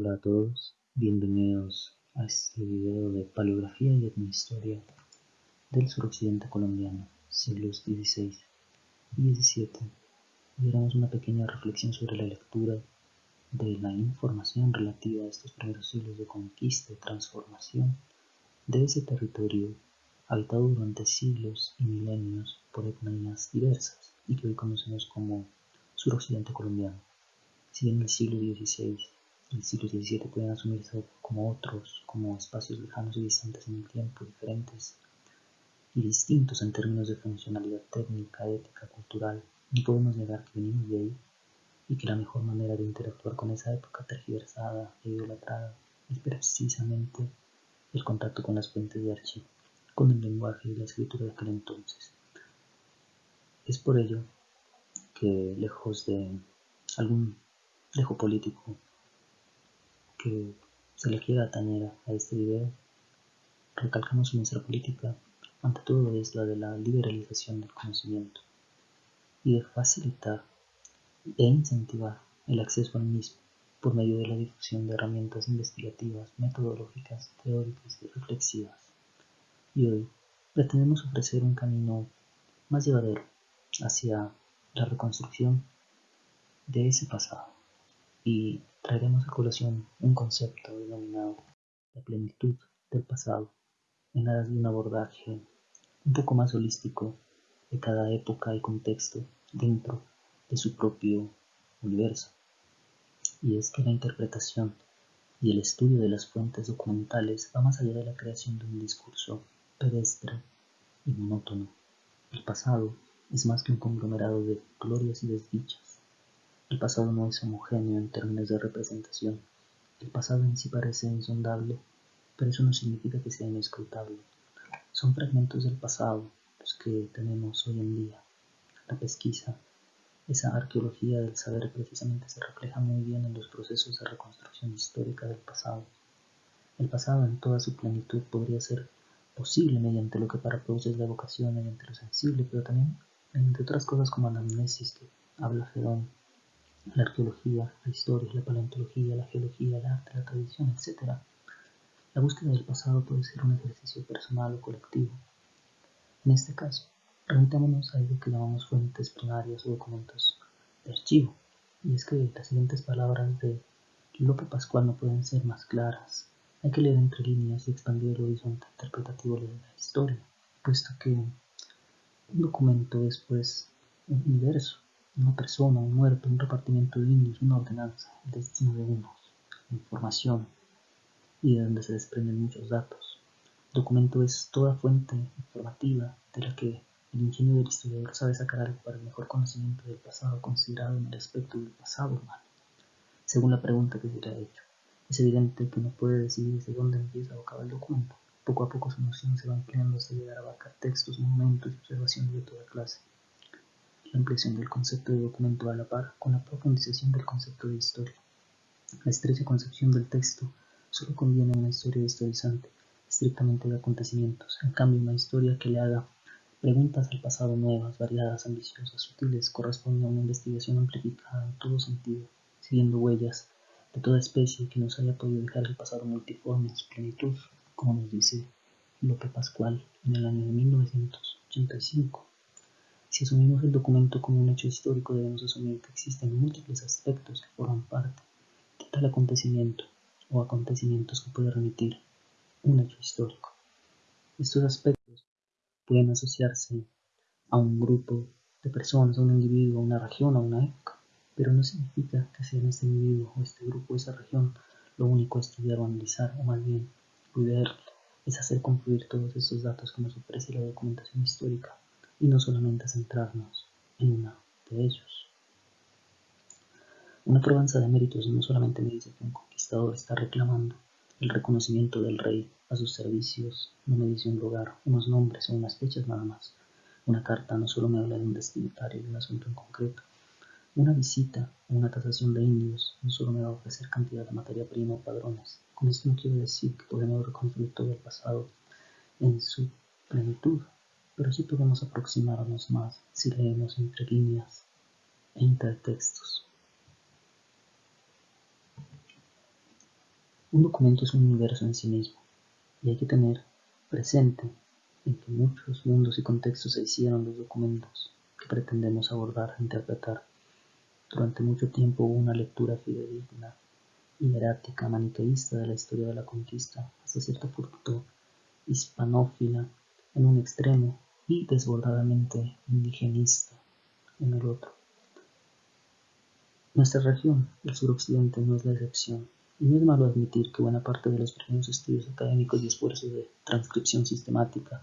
Hola a todos, bienvenidos a este video de paleografía y etnohistoria del suroccidente colombiano, siglos XVI y XVII. Y haremos una pequeña reflexión sobre la lectura de la información relativa a estos primeros siglos de conquista y transformación de ese territorio habitado durante siglos y milenios por etnias diversas y que hoy conocemos como suroccidente colombiano. Si en el siglo XVI el siglo XVII pueden asumirse como otros, como espacios lejanos y distantes en el tiempo, diferentes y distintos en términos de funcionalidad técnica, ética, cultural. No podemos negar que venimos de ahí y que la mejor manera de interactuar con esa época tergiversada e idolatrada es precisamente el contacto con las fuentes de archivo, con el lenguaje y la escritura de aquel entonces. Es por ello que lejos de algún dejo político que se le quiera atañer a este video, recalcamos nuestra política ante todo es la de la liberalización del conocimiento y de facilitar e incentivar el acceso al mismo por medio de la difusión de herramientas investigativas, metodológicas, teóricas y reflexivas. Y hoy pretendemos ofrecer un camino más llevadero hacia la reconstrucción de ese pasado y traeremos a colación un concepto denominado la plenitud del pasado en aras de un abordaje un poco más holístico de cada época y contexto dentro de su propio universo. Y es que la interpretación y el estudio de las fuentes documentales va más allá de la creación de un discurso pedestre y monótono. El pasado es más que un conglomerado de glorias y desdichas el pasado no es homogéneo en términos de representación. El pasado en sí parece insondable, pero eso no significa que sea inescrutable. Son fragmentos del pasado los que tenemos hoy en día. La pesquisa, esa arqueología del saber precisamente se refleja muy bien en los procesos de reconstrucción histórica del pasado. El pasado en toda su plenitud podría ser posible mediante lo que para Proust es la evocación, mediante lo sensible, pero también mediante otras cosas como la amnesis que habla Fedón la arqueología, la historia, la paleontología, la geología, el arte, la tradición, etc. La búsqueda del pasado puede ser un ejercicio personal o colectivo. En este caso, remitámonos a lo que llamamos fuentes primarias o documentos de archivo, y es que las siguientes palabras de Lope Pascual no pueden ser más claras. Hay que leer entre líneas y expandir el horizonte interpretativo de la historia, puesto que un documento es pues un universo una persona, un muerto, un repartimiento de indios, una ordenanza, el destino de unos, información, y de donde se desprenden muchos datos. El documento es toda fuente informativa de la que el ingenio del historiador sabe sacar algo para el mejor conocimiento del pasado considerado en el aspecto del pasado humano, según la pregunta que se le ha hecho. Es evidente que no puede decidir desde dónde empieza o acaba el documento. Poco a poco su noción se va ampliando hasta llegar a abarcar textos, monumentos y observaciones de toda clase la ampliación del concepto de documento a la par con la profundización del concepto de historia. La estrecha concepción del texto solo conviene a una historia historizante, estrictamente de acontecimientos. En cambio, una historia que le haga preguntas al pasado nuevas, variadas, ambiciosas, sutiles, corresponde a una investigación amplificada en todo sentido, siguiendo huellas de toda especie que nos haya podido dejar el pasado multiforme en su plenitud, como nos dice Lope Pascual en el año de 1985. Si asumimos el documento como un hecho histórico, debemos asumir que existen múltiples aspectos que forman parte de tal acontecimiento o acontecimientos que puede remitir un hecho histórico. Estos aspectos pueden asociarse a un grupo de personas, a un individuo, a una región, a una época, pero no significa que sea este individuo o este grupo o esa región lo único a estudiar o analizar, o más bien, cuidar es hacer confluir todos estos datos que nos ofrece la documentación histórica y no solamente centrarnos en uno de ellos. Una probanza de méritos no solamente me dice que un conquistador está reclamando el reconocimiento del rey a sus servicios, no me dice un lugar, unos nombres o unas fechas nada más. Una carta no solo me habla de un destinatario de un asunto en concreto. Una visita o una tasación de indios no solo me va a ofrecer cantidad de materia prima o padrones. Con esto no quiero decir que podemos reconstruir todo el pasado en su plenitud, pero sí podemos aproximarnos más si leemos entre líneas e intertextos. Un documento es un universo en sí mismo, y hay que tener presente en que muchos mundos y contextos se hicieron los documentos que pretendemos abordar e interpretar. Durante mucho tiempo hubo una lectura fidedigna y erática maniqueísta de la historia de la conquista, hasta cierto punto hispanófila en un extremo y desbordadamente indigenista en el otro. Nuestra región, el suroccidente, no es la excepción. Y no es malo admitir que buena parte de los primeros estudios académicos y esfuerzos de transcripción sistemática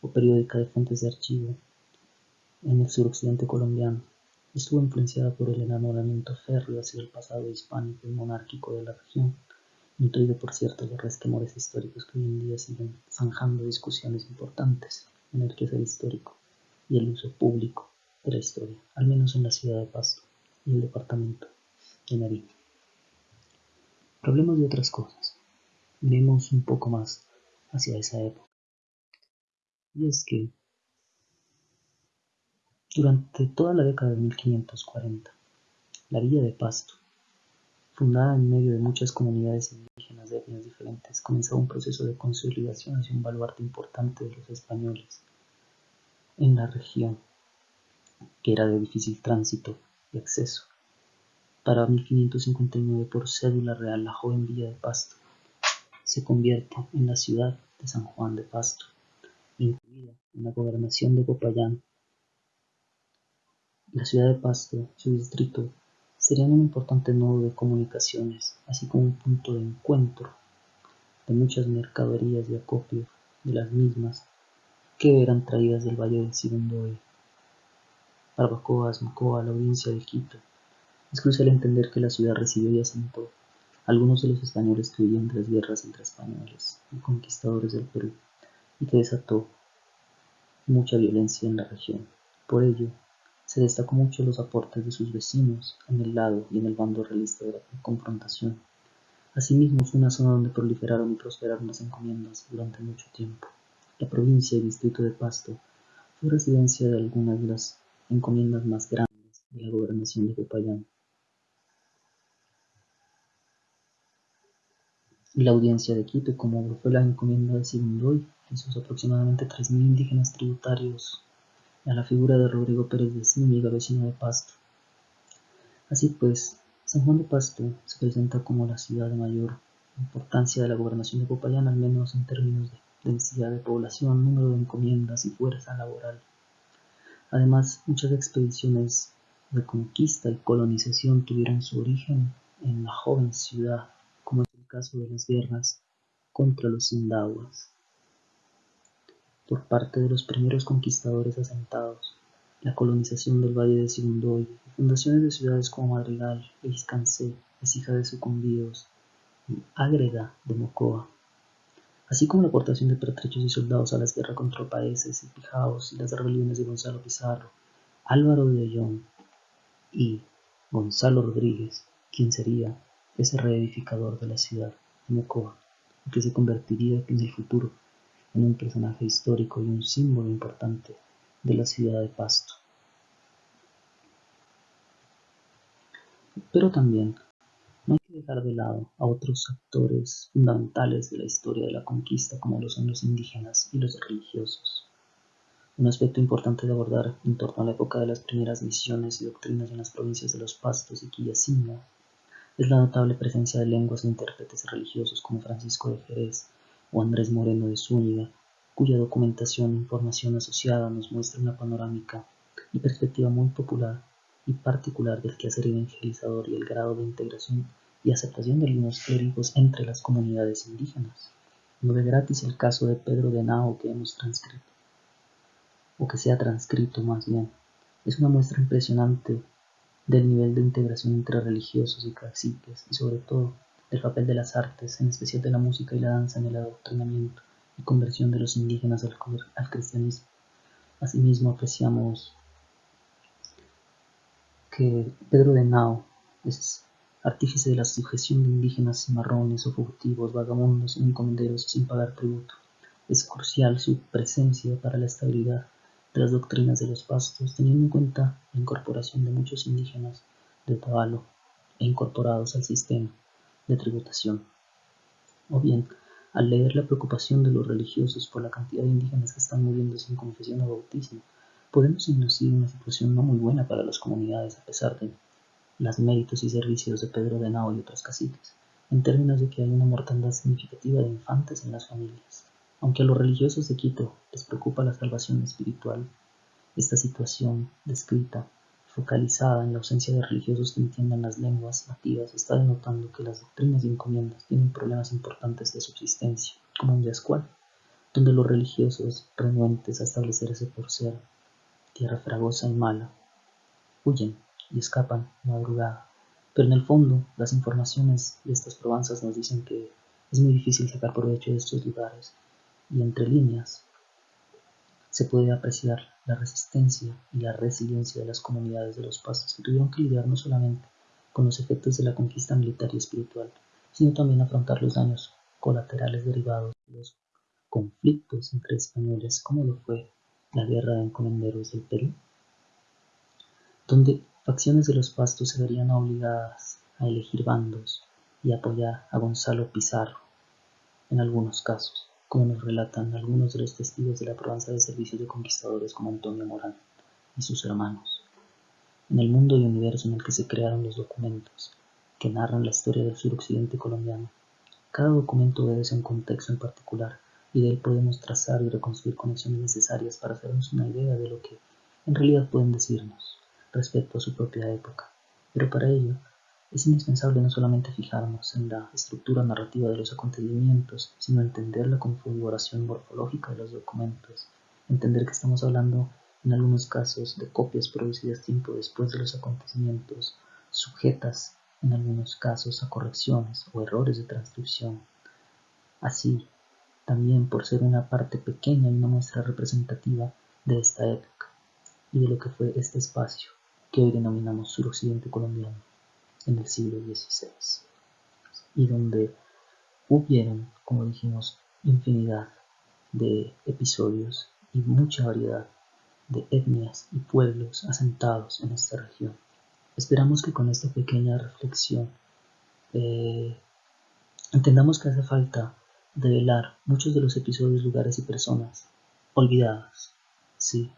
o periódica de fuentes de archivo en el suroccidente colombiano estuvo influenciada por el enamoramiento férreo hacia el pasado hispánico y monárquico de la región, nutrido por ciertos resquemores históricos que hoy en día siguen zanjando discusiones importantes en el quehacer histórico y el uso público de la historia, al menos en la ciudad de Pasto y el departamento de Nariño. Hablemos de otras cosas. Miremos un poco más hacia esa época. Y es que durante toda la década de 1540, la villa de Pasto, fundada en medio de muchas comunidades indígenas de etnias diferentes, comenzó un proceso de consolidación hacia un baluarte importante de los españoles en la región, que era de difícil tránsito y acceso para 1559 por cédula real la joven villa de Pasto se convierte en la ciudad de San Juan de Pasto, incluida en la gobernación de Popayán. La ciudad de Pasto su distrito serían un importante nodo de comunicaciones, así como un punto de encuentro de muchas mercaderías y acopio de las mismas que eran traídas del Valle del Sibundoy, Barbacoas, Macoa, la provincia de Quito, es crucial entender que la ciudad recibió y asentó algunos de los españoles que huían de guerras entre españoles y conquistadores del Perú y que desató mucha violencia en la región. Por ello, se destacó mucho los aportes de sus vecinos en el lado y en el bando realista de la confrontación. Asimismo, fue una zona donde proliferaron y prosperaron las encomiendas durante mucho tiempo. La provincia y distrito de Pasto fue residencia de algunas de las encomiendas más grandes de la gobernación de Popayán. la Audiencia de Quito, como fue la encomienda de Sibundoy, sus aproximadamente 3.000 indígenas tributarios a la figura de Rodrigo Pérez de Zúñiga, vecino de Pasto. Así pues, San Juan de Pasto se presenta como la ciudad de mayor importancia de la gobernación de Popayán, al menos en términos de densidad de población, número de encomiendas y fuerza laboral. Además, muchas expediciones de conquista y colonización tuvieron su origen en la joven ciudad caso de las guerras contra los sindahuas por parte de los primeros conquistadores asentados, la colonización del Valle de Sibundoy fundaciones de ciudades como Madrigal, Iscancé, Ecija de Sucumbíos y Ágreda de Mocoa, así como la aportación de pertrechos y soldados a las guerras contra países y pijaos y las rebeliones de Gonzalo Pizarro, Álvaro de Ollón y Gonzalo Rodríguez, quien sería ese reedificador de la ciudad de Mocoa, que se convertiría en el futuro un personaje histórico y un símbolo importante de la ciudad de Pasto. Pero también no hay que dejar de lado a otros actores fundamentales de la historia de la conquista como son los indígenas y los religiosos. Un aspecto importante de abordar en torno a la época de las primeras misiones y doctrinas en las provincias de los Pastos y Quillacinga es la notable presencia de lenguas e intérpretes religiosos como Francisco de Jerez o Andrés Moreno de Zúñiga, cuya documentación e información asociada nos muestra una panorámica y perspectiva muy popular y particular del quehacer evangelizador y el grado de integración y aceptación de algunos clérigos entre las comunidades indígenas. No de gratis el caso de Pedro de Nao que hemos transcrito, o que se ha transcrito más bien. Es una muestra impresionante del nivel de integración entre religiosos y caciques y sobre todo del papel de las artes, en especial de la música y la danza en el adoctrinamiento y conversión de los indígenas al, cristianismo. Asimismo apreciamos que Pedro de Nao es artífice de la sujeción de indígenas cimarrones o fugitivos, vagabundos y encomenderos sin pagar tributo. Es crucial su presencia para la estabilidad las doctrinas de los pastos, teniendo en cuenta la incorporación de muchos indígenas de Otavalo e incorporados al sistema de tributación. O bien, al leer la preocupación de los religiosos por la cantidad de indígenas que están muriendo sin confesión o bautismo, podemos inducir una situación no muy buena para las comunidades a pesar de los méritos y servicios de Pedro de Nao y otros caciques, en términos de que hay una mortandad significativa de infantes en las familias. Aunque a los religiosos de Quito les preocupa la salvación espiritual, esta situación descrita, focalizada en la ausencia de religiosos que entiendan las lenguas nativas, está denotando que las doctrinas y encomiendas tienen problemas importantes de subsistencia, como un Yascual, donde los religiosos, renuentes a establecerse por ser tierra fragosa y mala, huyen y escapan madrugada. Pero en el fondo, las informaciones de estas probanzas nos dicen que es muy difícil sacar provecho de estos lugares, y entre líneas se puede apreciar la resistencia y la resiliencia de las comunidades de los pastos que tuvieron que lidiar no solamente con los efectos de la conquista militar y espiritual, sino también afrontar los daños colaterales derivados de los conflictos entre españoles, como lo fue la guerra de encomenderos del Perú, donde facciones de los pastos se verían obligadas a elegir bandos y apoyar a Gonzalo Pizarro en algunos casos nos relatan algunos de los testigos de la Provenza de servicios de conquistadores como Antonio Morán y sus hermanos. En el mundo y universo en el que se crearon los documentos que narran la historia del suroccidente colombiano, cada documento obedece a un contexto en particular y de él podemos trazar y reconstruir conexiones necesarias para hacernos una idea de lo que en realidad pueden decirnos respecto a su propia época. Pero para ello es indispensable no solamente fijarnos en la estructura narrativa de los acontecimientos, sino entender la configuración morfológica de los documentos, entender que estamos hablando en algunos casos de copias producidas tiempo después de los acontecimientos, sujetas en algunos casos a correcciones o errores de transcripción. Así, también por ser una parte pequeña y una muestra representativa de esta época y de lo que fue este espacio que hoy denominamos suroccidente colombiano en el siglo XVI, y donde hubieron, como dijimos, infinidad de episodios y mucha variedad de etnias y pueblos asentados en esta región. Esperamos que con esta pequeña reflexión eh, entendamos que hace falta develar muchos de los episodios, lugares y personas olvidadas, sí,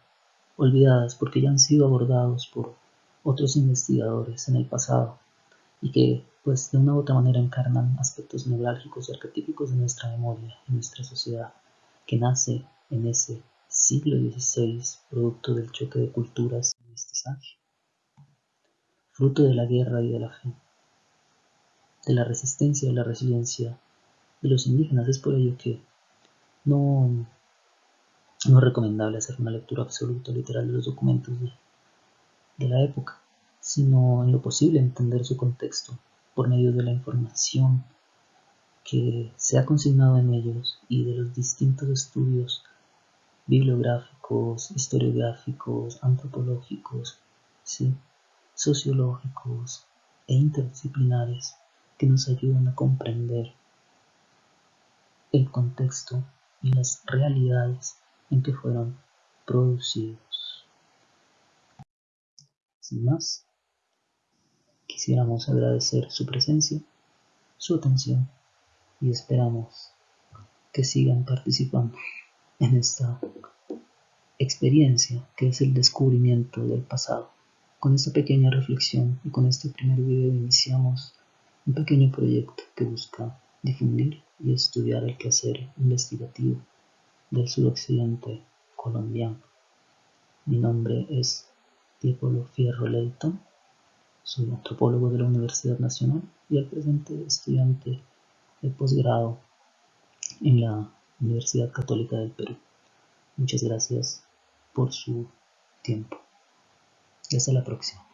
olvidadas porque ya han sido abordados por otros investigadores en el pasado y que pues de una u otra manera encarnan aspectos neurálgicos y arquetípicos de nuestra memoria y nuestra sociedad, que nace en ese siglo XVI producto del choque de culturas y mestizaje, fruto de la guerra y de la fe, de la resistencia y la resiliencia de los indígenas. Es por ello que no, no es recomendable hacer una lectura absoluta literal de los documentos de la época sino en lo posible entender su contexto por medio de la información que se ha consignado en ellos y de los distintos estudios bibliográficos, historiográficos, antropológicos, sociológicos e interdisciplinares que nos ayudan a comprender el contexto y las realidades en que fueron producidos. Sin más, Quisiéramos agradecer su presencia, su atención y esperamos que sigan participando en esta experiencia que es el descubrimiento del pasado. Con esta pequeña reflexión y con este primer video iniciamos un pequeño proyecto que busca difundir y estudiar el quehacer investigativo del suroccidente colombiano. Mi nombre es Diego Fierro Leighton soy antropólogo de la Universidad Nacional y al presente estudiante de posgrado en la Universidad Católica del Perú. Muchas gracias por su tiempo. Hasta la próxima.